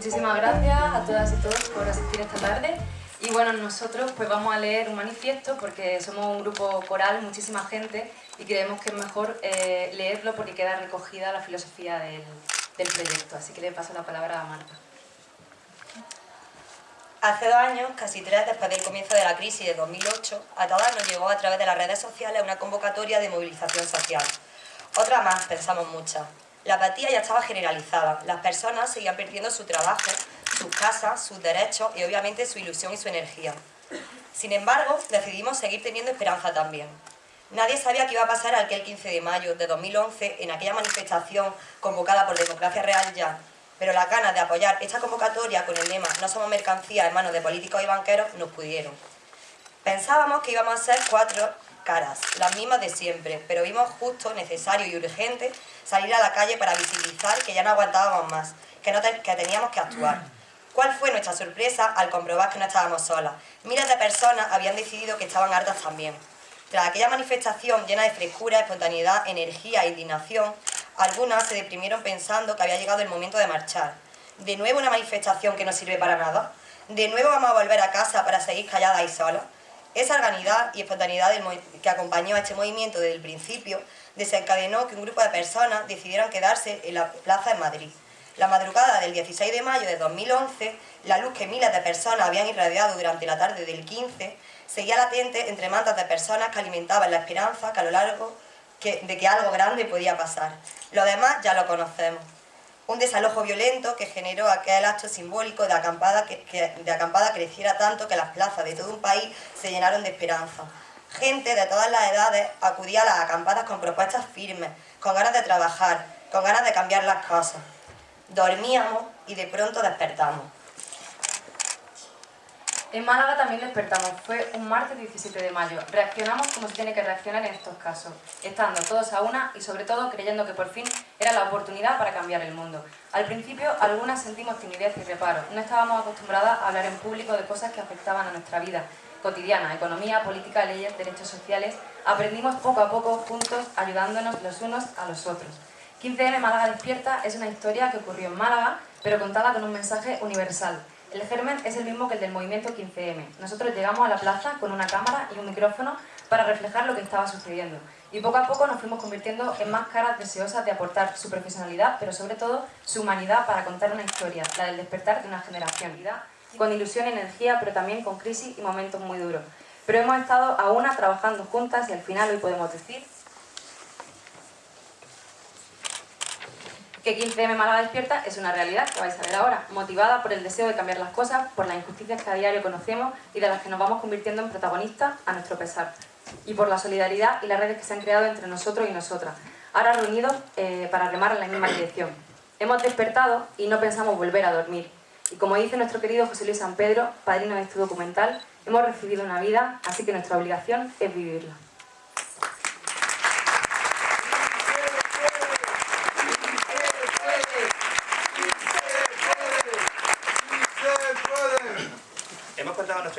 muchísimas gracias a todas y todos por asistir esta tarde. Y bueno, nosotros pues vamos a leer un manifiesto porque somos un grupo coral, muchísima gente, y creemos que es mejor eh, leerlo porque queda recogida la filosofía del, del proyecto. Así que le paso la palabra a Marta. Hace dos años, casi tres después del comienzo de la crisis de 2008, a todas nos llegó a través de las redes sociales una convocatoria de movilización social. Otra más, pensamos muchas. La apatía ya estaba generalizada, las personas seguían perdiendo su trabajo, sus casas, sus derechos y obviamente su ilusión y su energía. Sin embargo, decidimos seguir teniendo esperanza también. Nadie sabía qué iba a pasar aquel 15 de mayo de 2011 en aquella manifestación convocada por Democracia Real Ya, pero las ganas de apoyar esta convocatoria con el lema No somos mercancía en manos de políticos y banqueros nos pudieron. Pensábamos que íbamos a ser cuatro caras, las mismas de siempre, pero vimos justo, necesario y urgente salir a la calle para visibilizar que ya no aguantábamos más, que, no que teníamos que actuar. ¿Cuál fue nuestra sorpresa al comprobar que no estábamos solas? Miles de personas habían decidido que estaban hartas también. Tras aquella manifestación llena de frescura, espontaneidad, energía e indignación, algunas se deprimieron pensando que había llegado el momento de marchar. ¿De nuevo una manifestación que no sirve para nada? ¿De nuevo vamos a volver a casa para seguir calladas y solas? Esa organidad y espontaneidad que acompañó a este movimiento desde el principio desencadenó que un grupo de personas decidieran quedarse en la plaza en Madrid. La madrugada del 16 de mayo de 2011, la luz que miles de personas habían irradiado durante la tarde del 15 seguía latente entre mantas de personas que alimentaban la esperanza que a lo largo de que algo grande podía pasar. Lo demás ya lo conocemos un desalojo violento que generó aquel acto simbólico de acampada, que, de acampada creciera tanto que las plazas de todo un país se llenaron de esperanza. Gente de todas las edades acudía a las acampadas con propuestas firmes, con ganas de trabajar, con ganas de cambiar las cosas. Dormíamos y de pronto despertamos. En Málaga también despertamos, fue un martes 17 de mayo. Reaccionamos como se tiene que reaccionar en estos casos, estando todos a una y sobre todo creyendo que por fin era la oportunidad para cambiar el mundo. Al principio algunas sentimos timidez y reparo, no estábamos acostumbradas a hablar en público de cosas que afectaban a nuestra vida cotidiana, economía, política, leyes, derechos sociales. Aprendimos poco a poco juntos, ayudándonos los unos a los otros. 15M Málaga Despierta es una historia que ocurrió en Málaga, pero contada con un mensaje universal el germen es el mismo que el del movimiento 15M. Nosotros llegamos a la plaza con una cámara y un micrófono para reflejar lo que estaba sucediendo. Y poco a poco nos fuimos convirtiendo en más caras deseosas de aportar su profesionalidad, pero sobre todo su humanidad para contar una historia, la del despertar de una generación. Con ilusión y energía, pero también con crisis y momentos muy duros. Pero hemos estado a una trabajando juntas y al final hoy podemos decir que 15M Málaga Despierta es una realidad que vais a ver ahora, motivada por el deseo de cambiar las cosas, por las injusticias que a diario conocemos y de las que nos vamos convirtiendo en protagonistas a nuestro pesar, y por la solidaridad y las redes que se han creado entre nosotros y nosotras, ahora reunidos eh, para remar en la misma dirección. Hemos despertado y no pensamos volver a dormir, y como dice nuestro querido José Luis San Pedro, padrino de este documental, hemos recibido una vida, así que nuestra obligación es vivirla.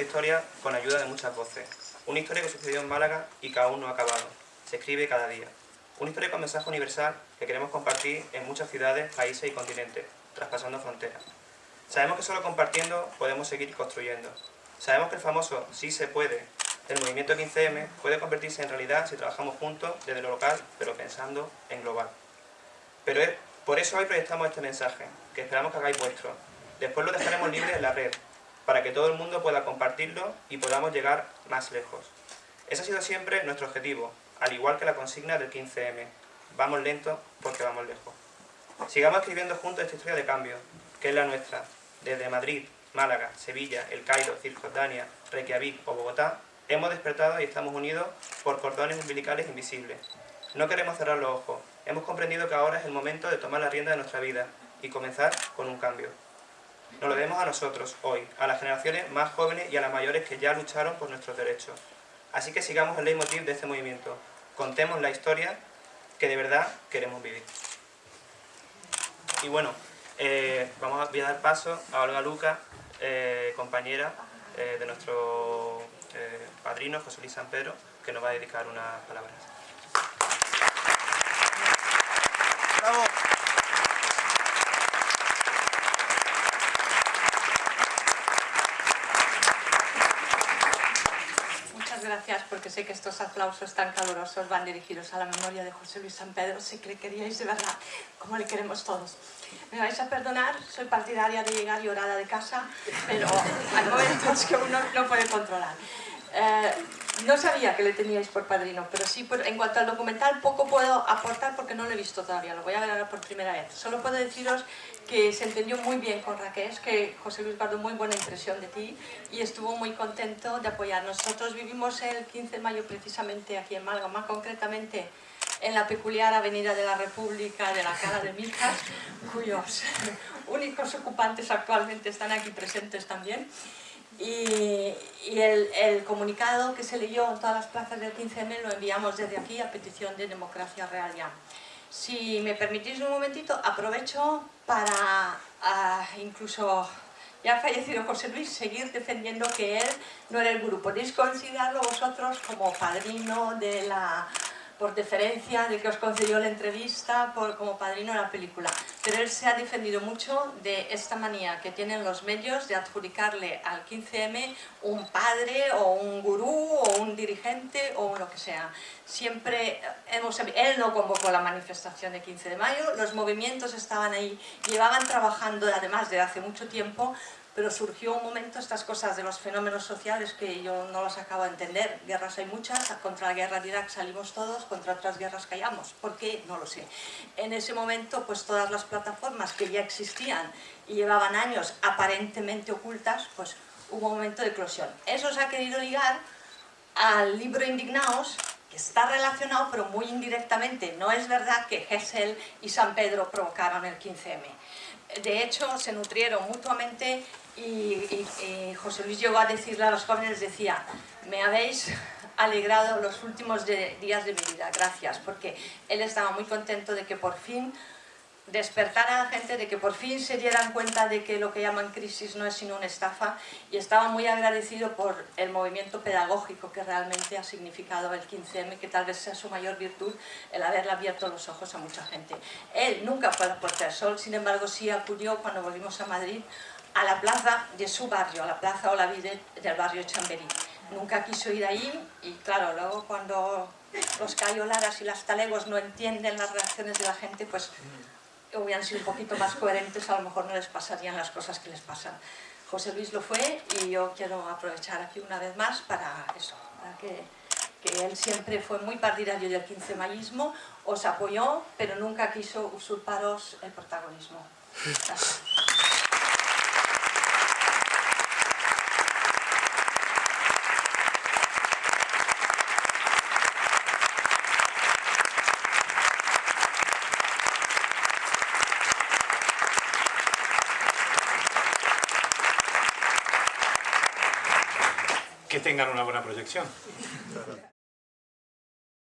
Nuestra historia con ayuda de muchas voces. Una historia que sucedió en Málaga y que aún no ha acabado. Se escribe cada día. Una historia con mensaje universal que queremos compartir en muchas ciudades, países y continentes, traspasando fronteras. Sabemos que solo compartiendo podemos seguir construyendo. Sabemos que el famoso sí se puede del movimiento 15M puede convertirse en realidad si trabajamos juntos desde lo local, pero pensando en global. Pero es, por eso hoy proyectamos este mensaje, que esperamos que hagáis vuestro. Después lo dejaremos libre en la red, para que todo el mundo pueda compartirlo y podamos llegar más lejos. Ese ha sido siempre nuestro objetivo, al igual que la consigna del 15M. Vamos lento porque vamos lejos. Sigamos escribiendo juntos esta historia de cambio, que es la nuestra. Desde Madrid, Málaga, Sevilla, El Cairo, Cisjordania, Reykjavik o Bogotá, hemos despertado y estamos unidos por cordones umbilicales invisibles. No queremos cerrar los ojos. Hemos comprendido que ahora es el momento de tomar la rienda de nuestra vida y comenzar con un cambio. Nos lo debemos a nosotros, hoy, a las generaciones más jóvenes y a las mayores que ya lucharon por nuestros derechos. Así que sigamos el leitmotiv de este movimiento. Contemos la historia que de verdad queremos vivir. Y bueno, eh, vamos a, voy a dar paso a Olga Luca, eh, compañera eh, de nuestro padrino José Luis San Pedro, que nos va a dedicar unas palabras. gracias porque sé que estos aplausos tan calurosos van dirigidos a la memoria de José Luis San Pedro, sé que queríais de verdad, como le queremos todos. Me vais a perdonar, soy partidaria de llegar llorada de casa, pero hay momentos que uno no puede controlar. Eh, no sabía que le teníais por padrino, pero sí, en cuanto al documental, poco puedo aportar porque no lo he visto todavía, lo voy a ver ahora por primera vez. Solo puedo deciros que se entendió muy bien con Raquel, que José Luis guardó muy buena impresión de ti y estuvo muy contento de apoyar. Nosotros vivimos el 15 de mayo precisamente aquí en Málaga, más concretamente en la peculiar Avenida de la República de la Cala de Miljas, cuyos únicos ocupantes actualmente están aquí presentes también. Y, el, comunicado que se leyó en todas las plazas del 15M lo enviamos desde aquí a petición de Democracia Real ya. Si me permitís un momentito, aprovecho para incluso ya ha fallecido José Luis, seguir defendiendo que él no era el gurú. Podéis considerarlo vosotros como padrino de la por deferencia de que os concedió la entrevista por, como padrino de la película. Pero él se ha defendido mucho de esta manía que tienen los medios de adjudicarle al 15M un padre o un gurú o un dirigente o lo que sea. Siempre hemos, él no convocó la manifestación de 15 de mayo, los movimientos estaban ahí, llevaban trabajando además de hace mucho tiempo pero surgió un momento estas cosas de los fenómenos sociales que yo no las acabo de entender. Guerras hay muchas, contra la guerra de Irak salimos todos, contra otras guerras callamos. ¿Por qué? No lo sé. En ese momento, pues todas las plataformas que ya existían y llevaban años aparentemente ocultas, pues hubo un momento de eclosión. Eso se ha querido ligar al libro Indignaos, que está relacionado pero muy indirectamente. No es verdad que Hessel y San Pedro provocaron el 15M. De hecho, se nutrieron mutuamente y, José Luis llegó a decirle a los jóvenes, decía, me habéis alegrado los últimos días de mi vida, gracias, porque él estaba muy contento de que por fin despertar a la gente de que por fin se dieran cuenta de que lo que llaman crisis no es sino una estafa y estaba muy agradecido por el movimiento pedagógico que realmente ha significado el 15M, que tal vez sea su mayor virtud el haberle abierto los ojos a mucha gente. Él nunca fue a la Puerta del Sol, sin embargo sí acudió cuando volvimos a Madrid a la plaza de su barrio, a la plaza Olavide del barrio Chamberí. Nunca quiso ir ahí y claro, luego cuando los cayolaras y las talegos no entienden las reacciones de la gente, pues hubieran sido un poquito más coherentes, a lo mejor no les pasarían las cosas que les pasan. José Luis lo fue y yo quiero aprovechar aquí una vez más para eso, para que, que él siempre fue muy partidario del 15 mayismo, os apoyó, pero nunca quiso usurparos el protagonismo. Gracias. Tengan una buena proyección.